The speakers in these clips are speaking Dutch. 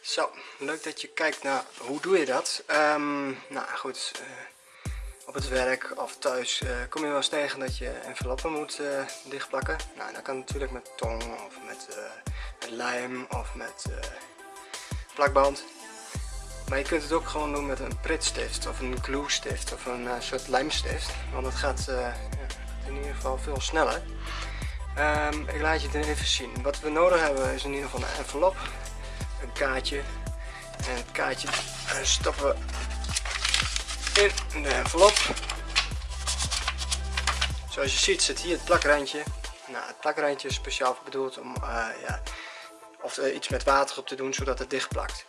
Zo, leuk dat je kijkt naar hoe doe je dat. Ehm, nou goed, eh, op het werk of thuis eh, kom je wel eens tegen dat je enveloppen moet uh, dichtplakken. Nou, dat kan natuurlijk met tong of met, met lijm of met plakband. Maar je kunt het ook gewoon doen met een pritstift of een glue stift of een soort lijmstift. Want het gaat in ieder geval veel sneller. Um, ik laat je het even zien. Wat we nodig hebben is in ieder geval een envelop, kaartje. En het kaartje uh, stoppen we in de envelop. Zoals je ziet zit hier het plakrandje. Nou, het plakrandje is speciaal bedoeld om uh, ja, of er iets met water op te doen zodat het dicht plakt.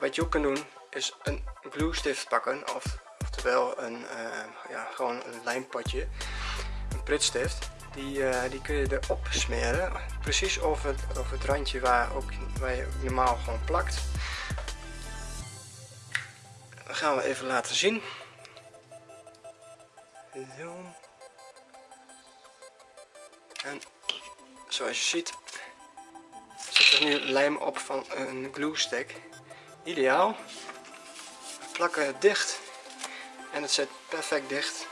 Wat je ook kan doen is een glue stift pakken of oftewel een, uh, ja, gewoon een lijmpotje, een pritstift die, uh, die kun je erop smeren. Precies over het, randje waar, ook, je normaal gewoon plakt. Dat gaan we even laten zien. Zo. En zoals je ziet zit er nu lijm op van een glue stick. Ideaal. We plakken het dicht en het zit perfect dicht.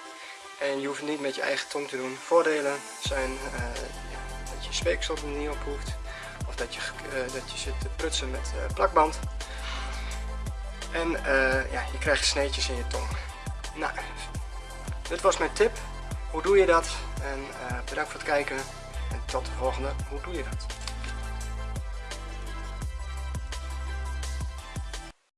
En je hoeft het niet met je eigen tong te doen. Voordelen zijn uh, dat je speeksel er niet op hoeft. Of dat je, uh, dat je zit te prutsen met uh, plakband. En ja, je krijgt sneetjes in je tong. Nou, dit was mijn tip. Hoe doe je dat? En bedankt voor het kijken. En tot de volgende. Hoe doe je dat?